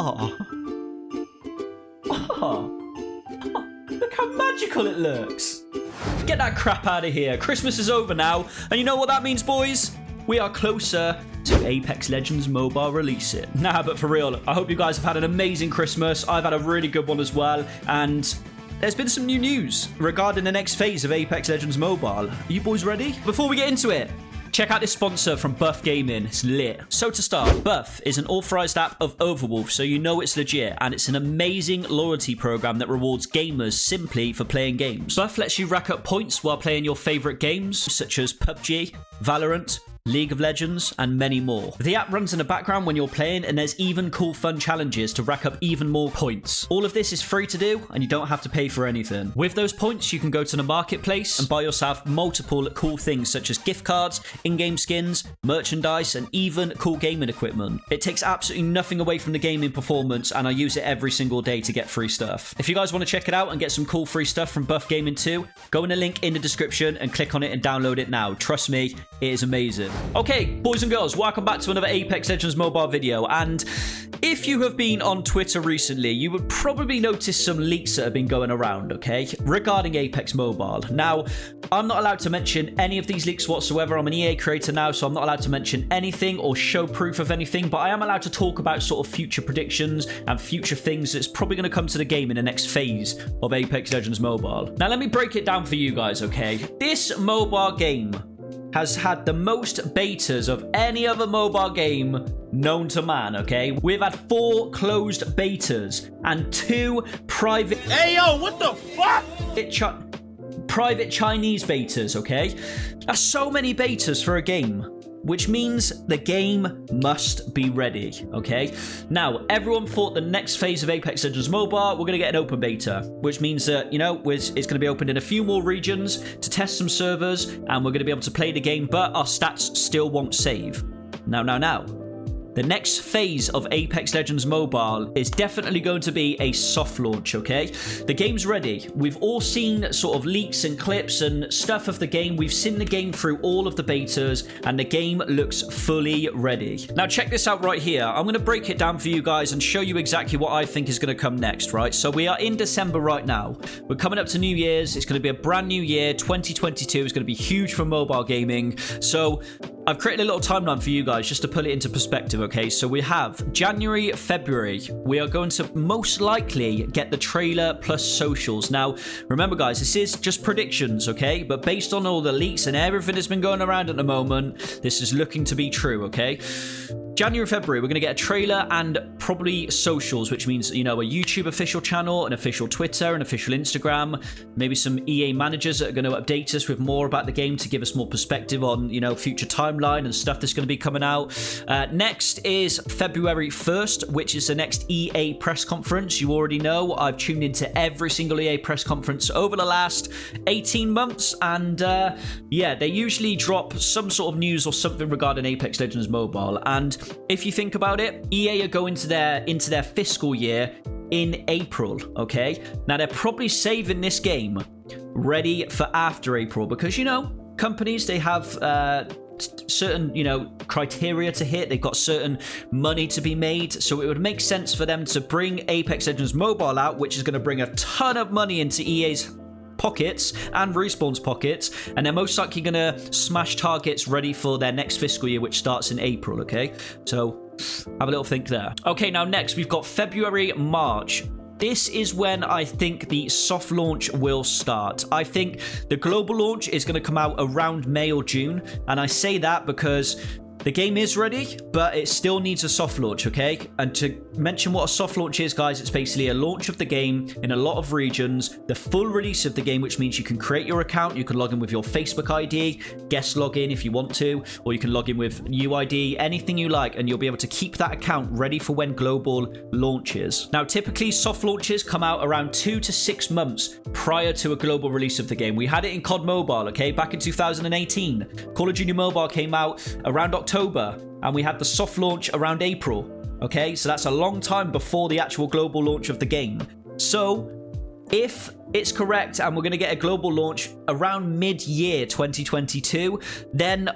Oh. Look how magical it looks. Get that crap out of here. Christmas is over now. And you know what that means, boys? We are closer to Apex Legends mobile release it. Nah, but for real, I hope you guys have had an amazing Christmas. I've had a really good one as well. And there's been some new news regarding the next phase of Apex Legends Mobile. Are you boys ready? Before we get into it, Check out this sponsor from Buff Gaming. It's lit. So to start, Buff is an authorized app of Overwolf, so you know it's legit, and it's an amazing loyalty program that rewards gamers simply for playing games. Buff lets you rack up points while playing your favorite games, such as PUBG, Valorant, League of Legends, and many more. The app runs in the background when you're playing, and there's even cool fun challenges to rack up even more points. All of this is free to do, and you don't have to pay for anything. With those points, you can go to the marketplace and buy yourself multiple cool things such as gift cards, in-game skins, merchandise, and even cool gaming equipment. It takes absolutely nothing away from the gaming performance, and I use it every single day to get free stuff. If you guys want to check it out and get some cool free stuff from Buff Gaming too, go in the link in the description and click on it and download it now. Trust me, it is amazing. Okay, boys and girls, welcome back to another Apex Legends mobile video. And if you have been on Twitter recently, you would probably notice some leaks that have been going around, okay, regarding Apex Mobile. Now, I'm not allowed to mention any of these leaks whatsoever. I'm an EA creator now, so I'm not allowed to mention anything or show proof of anything, but I am allowed to talk about sort of future predictions and future things that's probably going to come to the game in the next phase of Apex Legends Mobile. Now, let me break it down for you guys, okay? This mobile game has had the most betas of any other mobile game known to man, okay? We've had four closed betas and two private... Hey, yo, what the fuck? private Chinese betas, okay? That's so many betas for a game which means the game must be ready, okay? Now, everyone thought the next phase of Apex Legends Mobile, we're going to get an open beta, which means that, you know, it's going to be opened in a few more regions to test some servers, and we're going to be able to play the game, but our stats still won't save. Now, now, now. The next phase of Apex Legends Mobile is definitely going to be a soft launch, okay? The game's ready. We've all seen sort of leaks and clips and stuff of the game. We've seen the game through all of the betas, and the game looks fully ready. Now, check this out right here. I'm going to break it down for you guys and show you exactly what I think is going to come next, right? So we are in December right now. We're coming up to New Year's. It's going to be a brand new year. 2022 is going to be huge for mobile gaming. So I've created a little timeline for you guys just to put it into perspective, okay? So we have January, February. We are going to most likely get the trailer plus socials. Now, remember, guys, this is just predictions, okay? But based on all the leaks and everything that's been going around at the moment, this is looking to be true, okay? January, February, we're going to get a trailer and probably socials, which means, you know, a YouTube official channel, an official Twitter, an official Instagram, maybe some EA managers that are going to update us with more about the game to give us more perspective on, you know, future timeline and stuff that's going to be coming out. Uh, next is February 1st, which is the next EA press conference. You already know I've tuned into every single EA press conference over the last 18 months, and uh, yeah, they usually drop some sort of news or something regarding Apex Legends Mobile. And if you think about it, EA are going to their into their fiscal year in April, okay? Now they're probably saving this game ready for after April because you know, companies they have uh certain you know criteria to hit they've got certain money to be made so it would make sense for them to bring apex legends mobile out which is going to bring a ton of money into ea's pockets and Respawn's pockets, and they're most likely going to smash targets ready for their next fiscal year, which starts in April, okay? So have a little think there. Okay, now next we've got February, March. This is when I think the soft launch will start. I think the global launch is going to come out around May or June, and I say that because the game is ready, but it still needs a soft launch, okay? And to mention what a soft launch is, guys, it's basically a launch of the game in a lot of regions, the full release of the game, which means you can create your account, you can log in with your Facebook ID, guest login if you want to, or you can log in with UID, anything you like, and you'll be able to keep that account ready for when global launches. Now, typically, soft launches come out around two to six months prior to a global release of the game. We had it in COD Mobile, okay, back in 2018. Call of Duty Mobile came out around October October and we had the soft launch around April. Okay, so that's a long time before the actual global launch of the game. So, if it's correct and we're going to get a global launch around mid-year 2022, then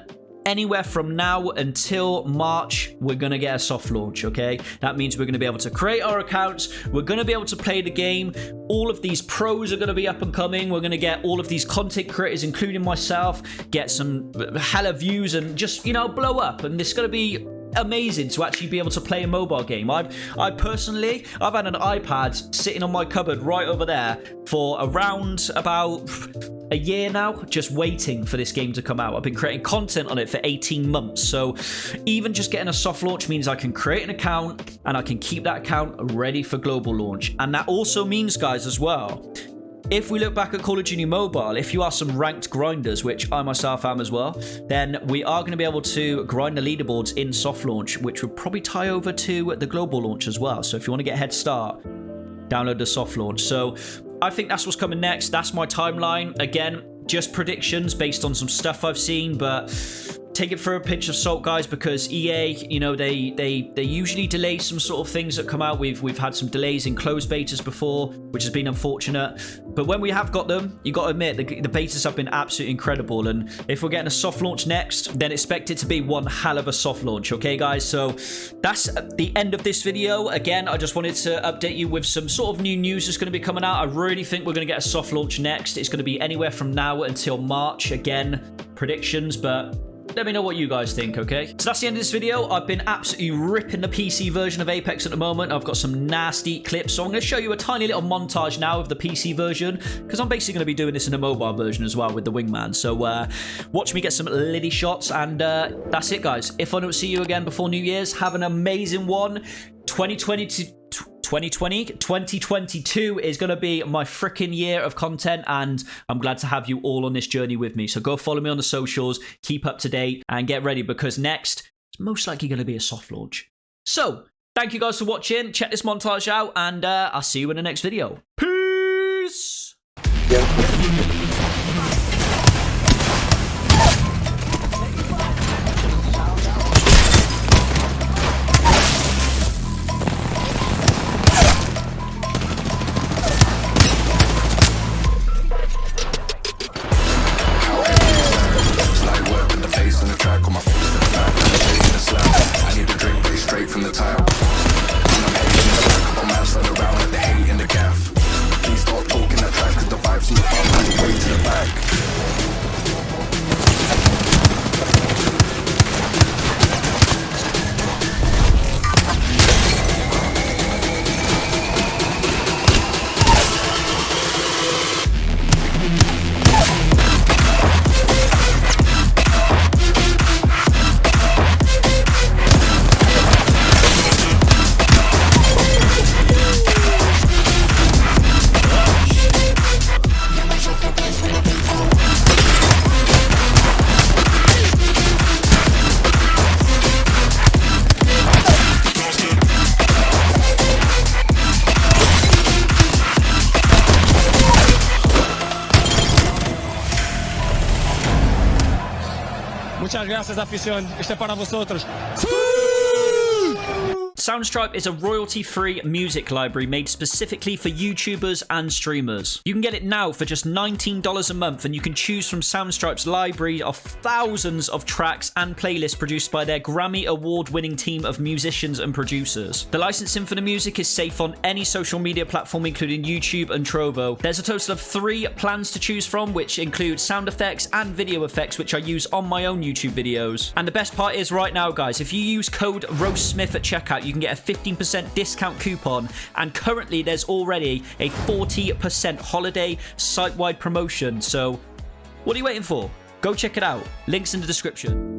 anywhere from now until March, we're going to get a soft launch, okay? That means we're going to be able to create our accounts. We're going to be able to play the game. All of these pros are going to be up and coming. We're going to get all of these content creators, including myself, get some hella views and just, you know, blow up. And it's going to be amazing to actually be able to play a mobile game. I've, I personally, I've had an iPad sitting on my cupboard right over there for around about a year now, just waiting for this game to come out. I've been creating content on it for 18 months. So even just getting a soft launch means I can create an account and I can keep that account ready for global launch. And that also means, guys, as well, if we look back at Call of Duty Mobile, if you are some ranked grinders, which I myself am as well, then we are going to be able to grind the leaderboards in soft launch, which would probably tie over to the global launch as well. So if you want to get a head start, download the soft launch. So I think that's what's coming next. That's my timeline. Again, just predictions based on some stuff I've seen, but take it for a pinch of salt, guys, because EA, you know, they they they usually delay some sort of things that come out. We've we've had some delays in closed betas before, which has been unfortunate. But when we have got them, you got to admit the, the betas have been absolutely incredible. And if we're getting a soft launch next, then expect it to be one hell of a soft launch. Okay, guys. So that's the end of this video. Again, I just wanted to update you with some sort of new news that's going to be coming out. I really think we're going to get a soft launch next. It's going to be anywhere from now until March. Again, predictions, but let me know what you guys think, okay? So that's the end of this video. I've been absolutely ripping the PC version of Apex at the moment. I've got some nasty clips. So I'm going to show you a tiny little montage now of the PC version because I'm basically going to be doing this in a mobile version as well with the Wingman. So uh, watch me get some liddy shots and uh, that's it, guys. If I don't see you again before New Year's, have an amazing one. 2022 2020 2022 is going to be my freaking year of content and i'm glad to have you all on this journey with me. So go follow me on the socials keep up to date and get ready because next it's most likely going to be a soft launch. So thank you guys for watching. Check this montage out and uh, i'll see you in the next video. Peace! yeah. Gracias, afición. Este para vosotros. Soundstripe is a royalty-free music library made specifically for YouTubers and streamers. You can get it now for just $19 a month and you can choose from Soundstripe's library of thousands of tracks and playlists produced by their Grammy award-winning team of musicians and producers. The licensing for the music is safe on any social media platform including YouTube and Trovo. There's a total of three plans to choose from which include sound effects and video effects which I use on my own YouTube videos. And the best part is right now guys, if you use code RoastSmith at checkout you can get a 15% discount coupon. And currently, there's already a 40% holiday site wide promotion. So, what are you waiting for? Go check it out. Links in the description.